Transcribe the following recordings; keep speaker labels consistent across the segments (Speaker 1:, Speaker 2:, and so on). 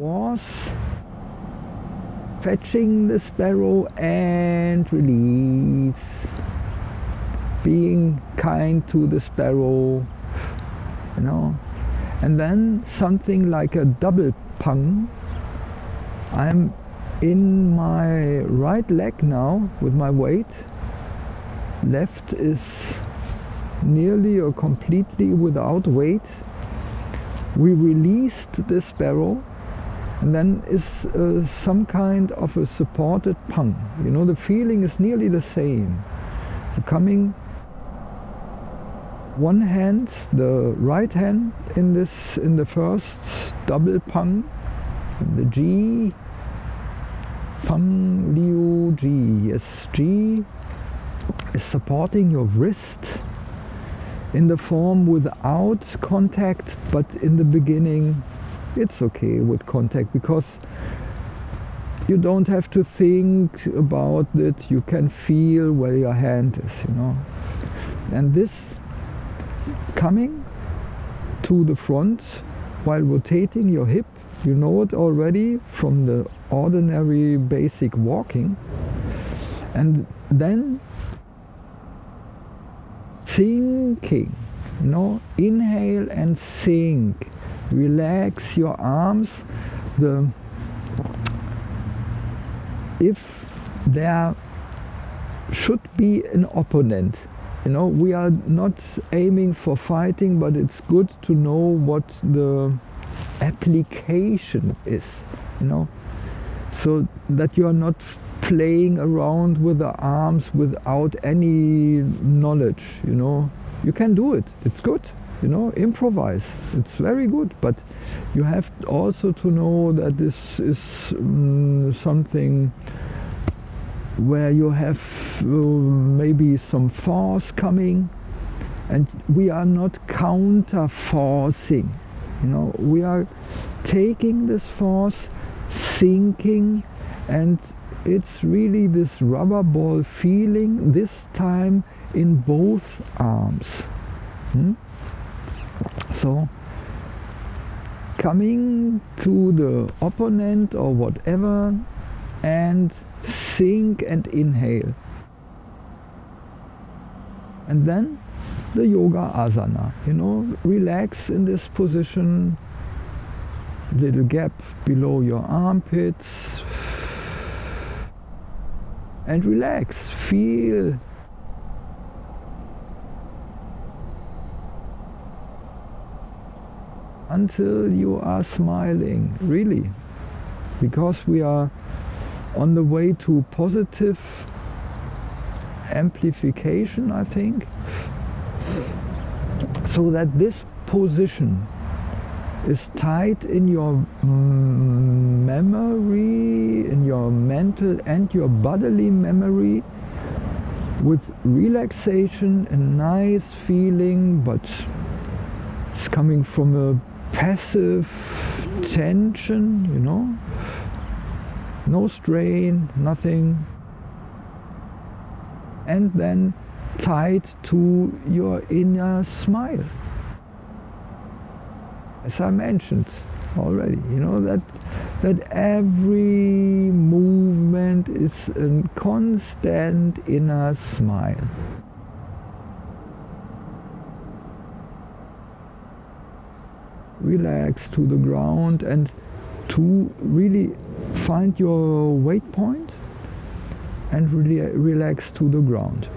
Speaker 1: was fetching the sparrow and release. Being kind to the sparrow you know. And then something like a double pung. I'm in my right leg now with my weight. Left is nearly or completely without weight. We released the sparrow and then is uh, some kind of a supported pung you know the feeling is nearly the same. So coming one hand the right hand in this in the first double pung the Ji Pang Liu Ji yes Ji is supporting your wrist in the form without contact but in the beginning it's okay with contact because you don't have to think about it. You can feel where your hand is you know. And this coming to the front while rotating your hip you know it already from the ordinary basic walking. And then sinking you know inhale and sink relax your arms. The if there should be an opponent you know we are not aiming for fighting but it's good to know what the application is you know so that you are not playing around with the arms without any knowledge you know. You can do it. It's good you know improvise it's very good but you have also to know that this is um, something where you have uh, maybe some force coming and we are not counter forcing you know we are taking this force sinking and it's really this rubber ball feeling this time in both arms hmm? So coming to the opponent or whatever and sink and inhale. And then the yoga asana you know relax in this position little gap below your armpits and relax. Feel until you are smiling really. Because we are on the way to positive amplification I think. So that this position is tied in your memory in your mental and your bodily memory with relaxation and nice feeling but it's coming from a passive tension you know? No strain nothing. And then tied to your inner smile. As I mentioned already you know that that every movement is a constant inner smile relax to the ground and to really find your weight point and really relax to the ground.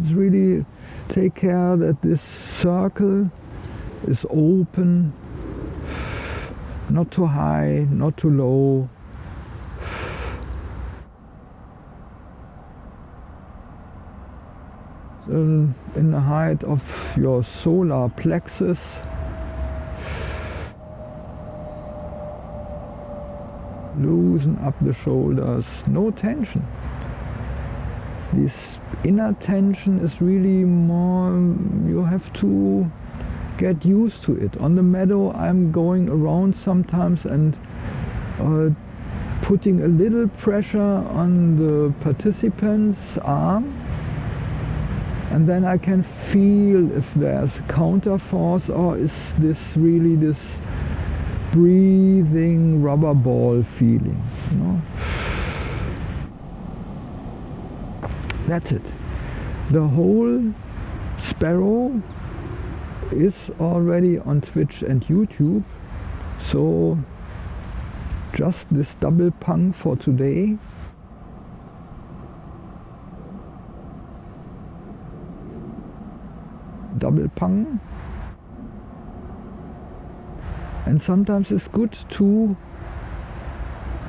Speaker 1: It's really take care that this circle is open, not too high, not too low, in, in the height of your solar plexus. Loosen up the shoulders. No tension. This inner tension is really more you have to get used to it. On the meadow I'm going around sometimes and uh, putting a little pressure on the participant's arm and then I can feel if there's counter force or is this really this breathing rubber ball feeling you know? That's it. The whole sparrow is already on Twitch and YouTube so just this double pung for today double pung and sometimes it's good to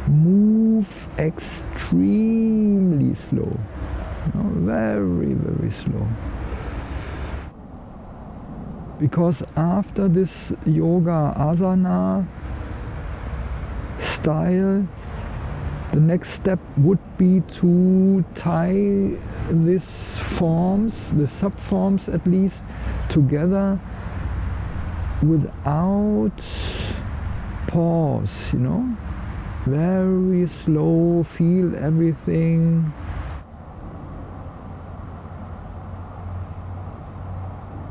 Speaker 1: move extremely slow. Very very slow. Because after this yoga asana style the next step would be to tie these forms, the subforms at least, together without pause, you know? Very slow, feel everything.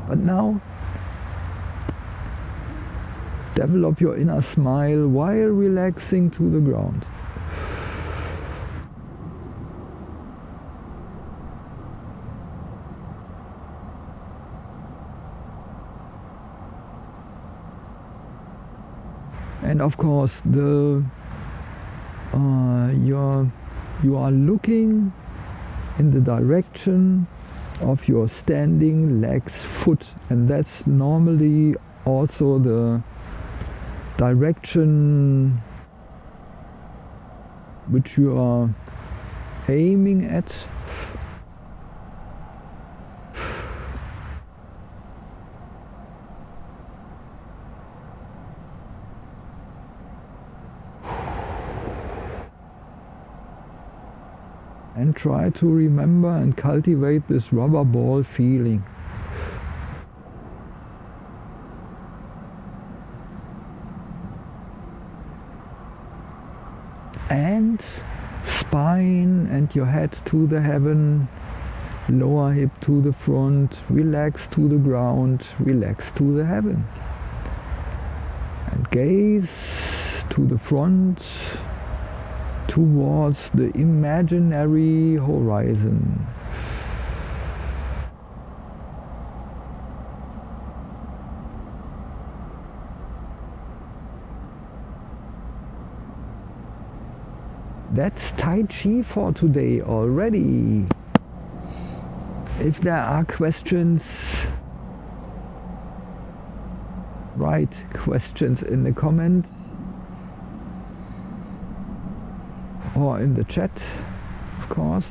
Speaker 1: But now, develop your inner smile while relaxing to the ground. And of course the uh, you're, you are looking in the direction of your standing legs foot. And that's normally also the direction which you are aiming at and try to remember and cultivate this rubber ball feeling. And spine and your head to the heaven, lower hip to the front, relax to the ground, relax to the heaven. And gaze to the front, towards the imaginary horizon. That's Tai Chi for today already. If there are questions, write questions in the comments. Or in the chat, of course.